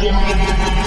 Bienvenidos.